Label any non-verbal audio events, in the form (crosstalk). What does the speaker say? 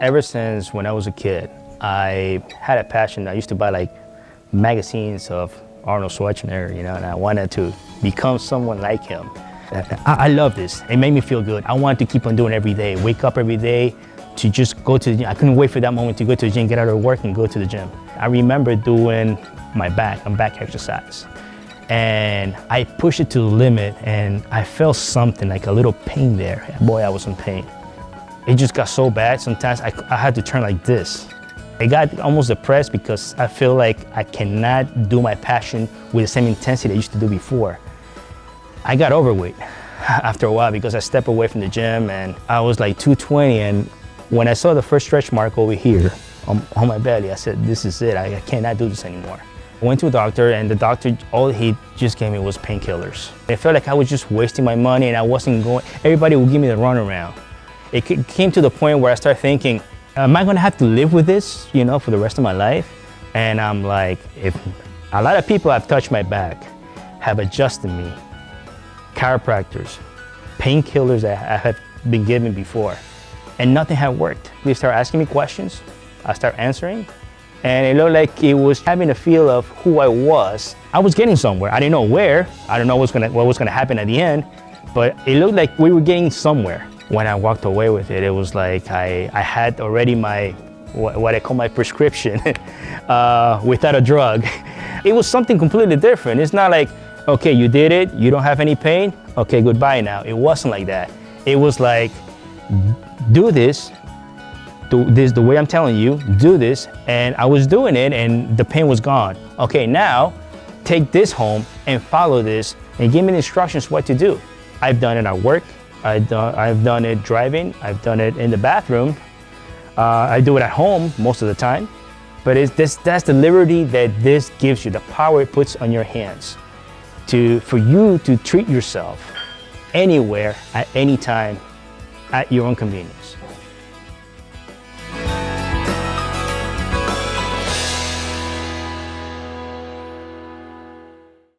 Ever since when I was a kid, I had a passion. I used to buy like magazines of Arnold Schwarzenegger, you know, and I wanted to become someone like him. I, I love this. It made me feel good. I wanted to keep on doing every day. Wake up every day to just go to the gym. I couldn't wait for that moment to go to the gym, get out of work and go to the gym. I remember doing my back, and back exercise. And I pushed it to the limit and I felt something, like a little pain there. Boy, I was in pain. It just got so bad, sometimes I, I had to turn like this. I got almost depressed because I feel like I cannot do my passion with the same intensity I used to do before. I got overweight (laughs) after a while because I stepped away from the gym and I was like 220 and when I saw the first stretch mark over here on, on my belly, I said, this is it, I, I cannot do this anymore. I went to a doctor and the doctor, all he just gave me was painkillers. I felt like I was just wasting my money and I wasn't going, everybody would give me the runaround. It came to the point where I started thinking, am I gonna have to live with this, you know, for the rest of my life? And I'm like, if a lot of people have touched my back, have adjusted me, chiropractors, painkillers that I have been given before, and nothing had worked. They start asking me questions, I start answering, and it looked like it was having a feel of who I was. I was getting somewhere. I didn't know where. I don't know what's gonna, what was gonna happen at the end, but it looked like we were getting somewhere. When I walked away with it, it was like I, I had already my, what, I call my prescription (laughs) uh, without a drug. (laughs) It was something completely different. It's not like, okay, you did it, you don't have any pain, okay, goodbye now. It wasn't like that. It was like, do this, do this the way I'm telling you, do this, and I was doing it and the pain was gone. Okay, now take this home and follow this and give me the instructions what to do. I've done it at work, I've done, I've done it driving, I've done it in the bathroom, uh, I do it at home most of the time, but it's this, that's the liberty that this gives you, the power it puts on your hands to, for you to treat yourself anywhere, at any time, at your own convenience.